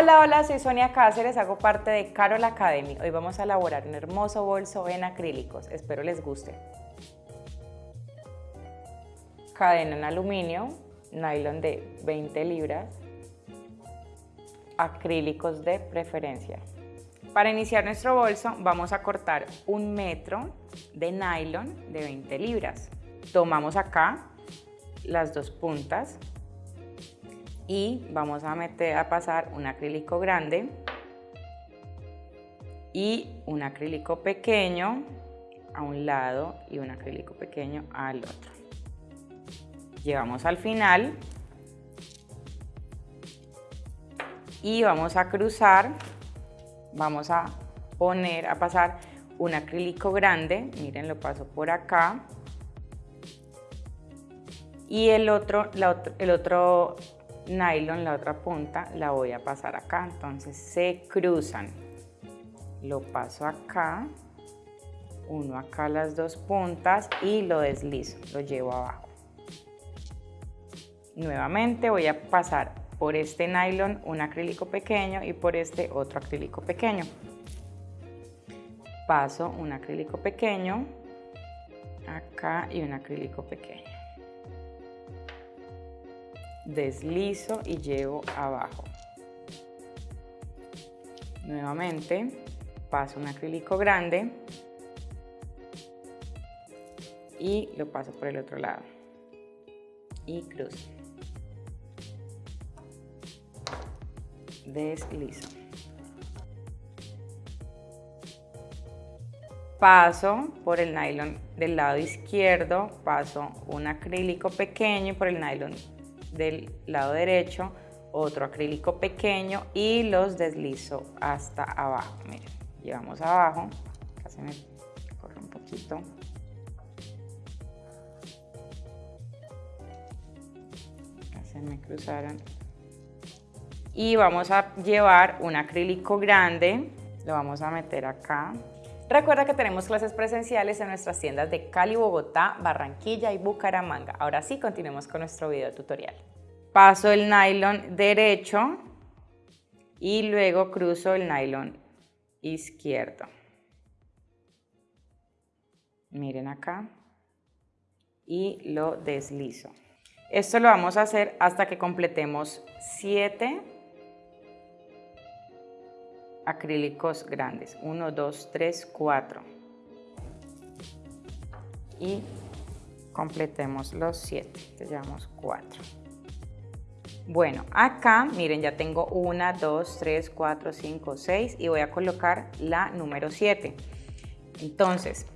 Hola, hola, soy Sonia Cáceres, hago parte de Carol Academy. Hoy vamos a elaborar un hermoso bolso en acrílicos, espero les guste. Cadena en aluminio, nylon de 20 libras, acrílicos de preferencia. Para iniciar nuestro bolso vamos a cortar un metro de nylon de 20 libras. Tomamos acá las dos puntas y vamos a meter a pasar un acrílico grande y un acrílico pequeño a un lado y un acrílico pequeño al otro. Llevamos al final y vamos a cruzar, vamos a poner, a pasar un acrílico grande, miren lo paso por acá y el otro, el otro nylon, la otra punta, la voy a pasar acá, entonces se cruzan. Lo paso acá, uno acá las dos puntas y lo deslizo, lo llevo abajo. Nuevamente voy a pasar por este nylon un acrílico pequeño y por este otro acrílico pequeño. Paso un acrílico pequeño, acá y un acrílico pequeño deslizo y llevo abajo. Nuevamente paso un acrílico grande y lo paso por el otro lado y cruzo. Deslizo. Paso por el nylon del lado izquierdo, paso un acrílico pequeño por el nylon del lado derecho, otro acrílico pequeño y los deslizo hasta abajo. Miren, llevamos abajo, casi me corre un poquito. Se me cruzaron. Y vamos a llevar un acrílico grande, lo vamos a meter acá. Recuerda que tenemos clases presenciales en nuestras tiendas de Cali, Bogotá, Barranquilla y Bucaramanga. Ahora sí, continuemos con nuestro video tutorial. Paso el nylon derecho y luego cruzo el nylon izquierdo. Miren acá. Y lo deslizo. Esto lo vamos a hacer hasta que completemos 7 acrílicos grandes. 1, 2, 3, 4. Y completemos los 7. Llevamos 4. Bueno, acá, miren, ya tengo 1, 2, 3, 4, 5, 6 y voy a colocar la número 7. Entonces,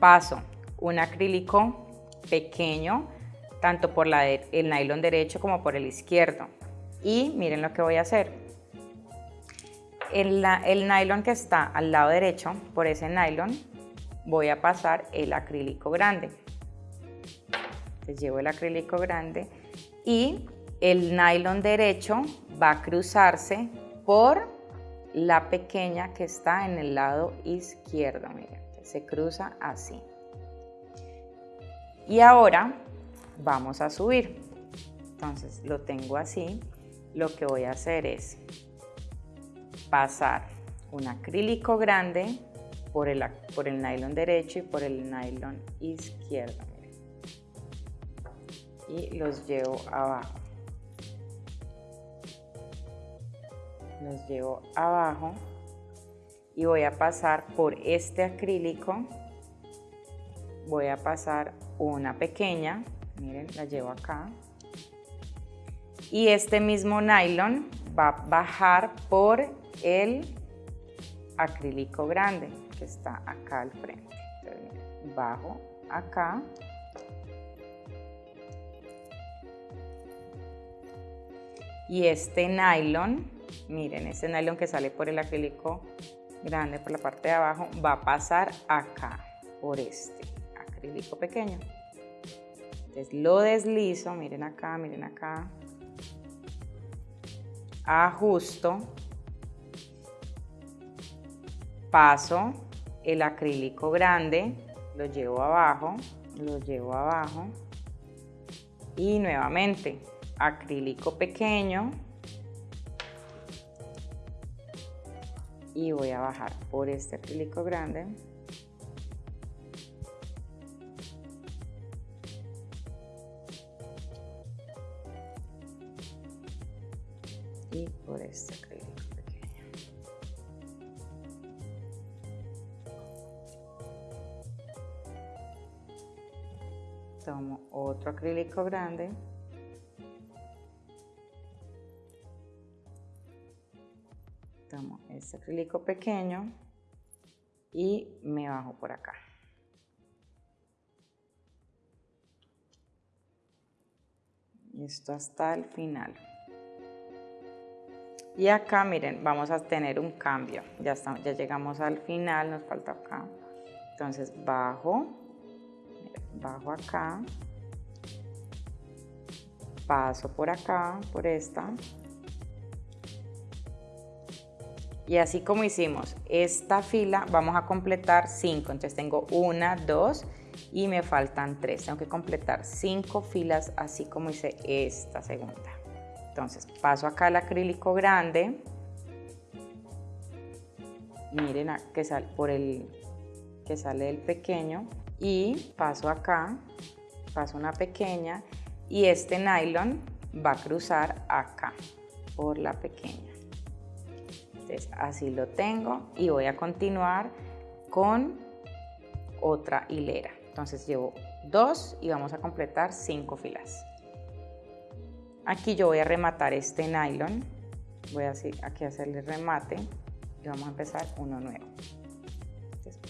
paso un acrílico pequeño, tanto por la el nylon derecho como por el izquierdo. Y miren lo que voy a hacer el, el nylon que está al lado derecho, por ese nylon, voy a pasar el acrílico grande. Entonces llevo el acrílico grande y el nylon derecho va a cruzarse por la pequeña que está en el lado izquierdo. Miren, se cruza así. Y ahora vamos a subir. Entonces lo tengo así. Lo que voy a hacer es pasar un acrílico grande por el, por el nylon derecho y por el nylon izquierdo. Y los llevo abajo. Los llevo abajo y voy a pasar por este acrílico. Voy a pasar una pequeña, miren, la llevo acá. Y este mismo nylon va a bajar por el acrílico grande que está acá al frente. bajo acá. Y este nylon, miren, este nylon que sale por el acrílico grande, por la parte de abajo, va a pasar acá, por este acrílico pequeño. Entonces lo deslizo, miren acá, miren acá, ajusto paso el acrílico grande, lo llevo abajo, lo llevo abajo. Y nuevamente acrílico pequeño. Y voy a bajar por este acrílico grande. Y por este acrílico tomo otro acrílico grande tomo este acrílico pequeño y me bajo por acá. Y esto hasta el final. Y acá, miren, vamos a tener un cambio. Ya, estamos, ya llegamos al final, nos falta acá. Entonces bajo, bajo acá, paso por acá, por esta, y así como hicimos esta fila, vamos a completar 5. Entonces tengo una, dos y me faltan tres. Tengo que completar cinco filas así como hice esta segunda. Entonces paso acá el acrílico grande. Miren que sale por el que sale el pequeño y paso acá, paso una pequeña y este nylon va a cruzar acá por la pequeña así lo tengo y voy a continuar con otra hilera. Entonces llevo dos y vamos a completar cinco filas. Aquí yo voy a rematar este nylon. Voy a aquí a hacerle remate y vamos a empezar uno nuevo.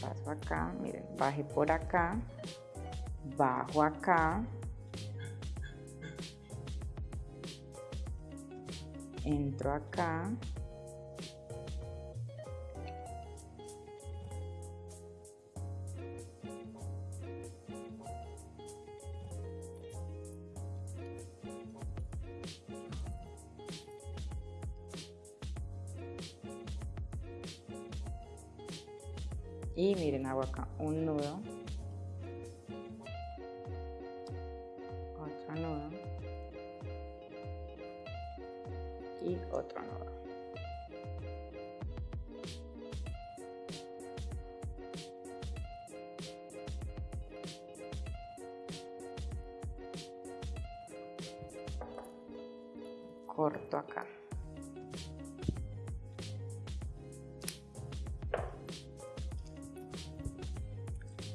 Paso acá, miren, baje por acá, bajo acá, entro acá, y miren hago acá un nudo. Otro nudo. Y otro nudo. Corto acá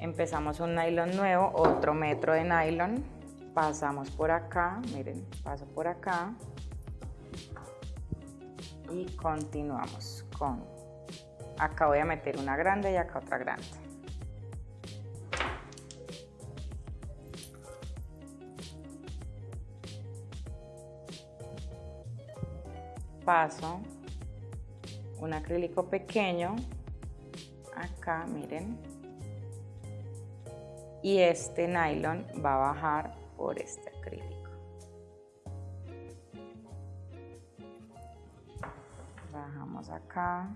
empezamos un nylon nuevo, otro metro de nylon, pasamos por acá, miren, paso por acá y continuamos con, acá voy a meter una grande y acá otra grande. Paso un acrílico pequeño, acá miren, y este nylon va a bajar por este acrílico. Bajamos acá,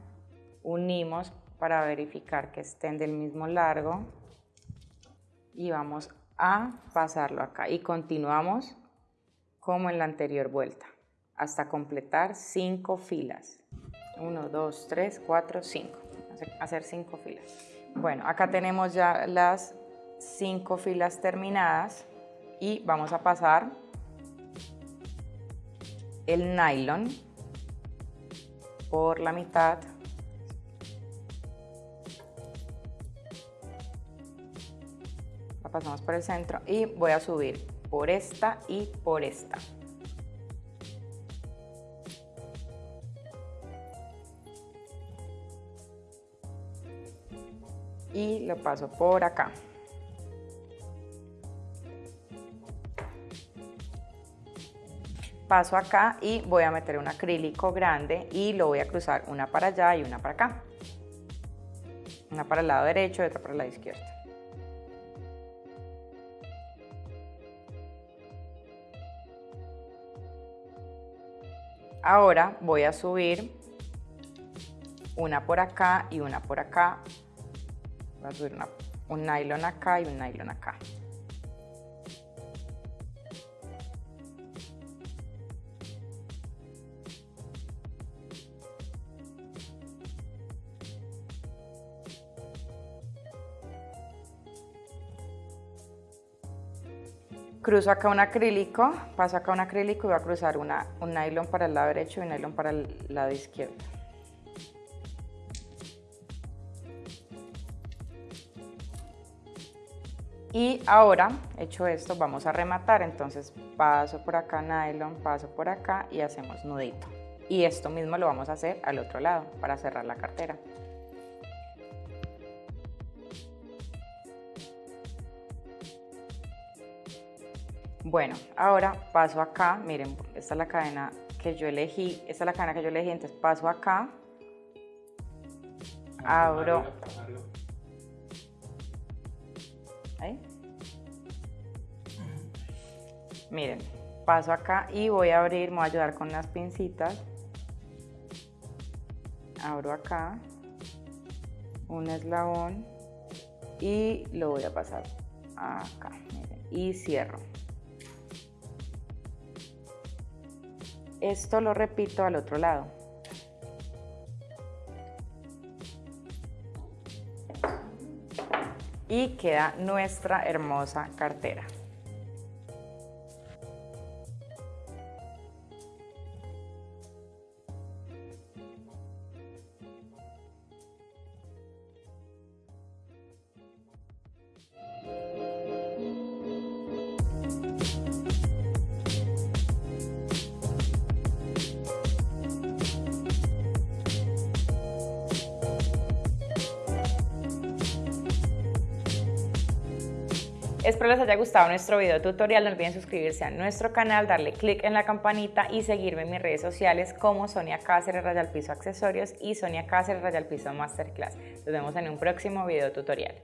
unimos para verificar que estén del mismo largo y vamos a pasarlo acá y continuamos como en la anterior vuelta hasta completar cinco filas. 1, 2, 3, 4, 5. Hacer cinco filas. Bueno, acá tenemos ya las cinco filas terminadas y vamos a pasar el nylon por la mitad. La pasamos por el centro y voy a subir por esta y por esta. Y lo paso por acá paso acá y voy a meter un acrílico grande y lo voy a cruzar una para allá y una para acá. Una para el lado derecho y otra para el lado izquierdo. Ahora voy a subir una por acá y una por acá. Voy a subir un nylon acá y un nylon acá. Cruzo acá un acrílico, paso acá un acrílico y voy a cruzar un nylon para el lado derecho y un nylon para el lado izquierdo. Y ahora, hecho esto, vamos a rematar. Entonces paso por acá nylon, paso por acá y hacemos nudito. Y esto mismo lo vamos a hacer al otro lado para cerrar la cartera. Bueno, ahora paso acá, miren, esta es la cadena que yo elegí, esta es la cadena que yo elegí, entonces paso acá, abro, ¿ahí? Miren, paso acá y voy a abrir, me voy a ayudar con las pincitas, abro acá, un eslabón y lo voy a pasar acá, miren, y cierro. Esto lo repito al otro lado. Y queda nuestra hermosa cartera. Espero les haya gustado nuestro video tutorial, no olviden suscribirse a nuestro canal, darle click en la campanita y seguirme en mis redes sociales como Sonia Cáceres Rayal Piso Accesorios y Sonia Cáceres Rayal Piso Masterclass. Nos vemos en un próximo video tutorial.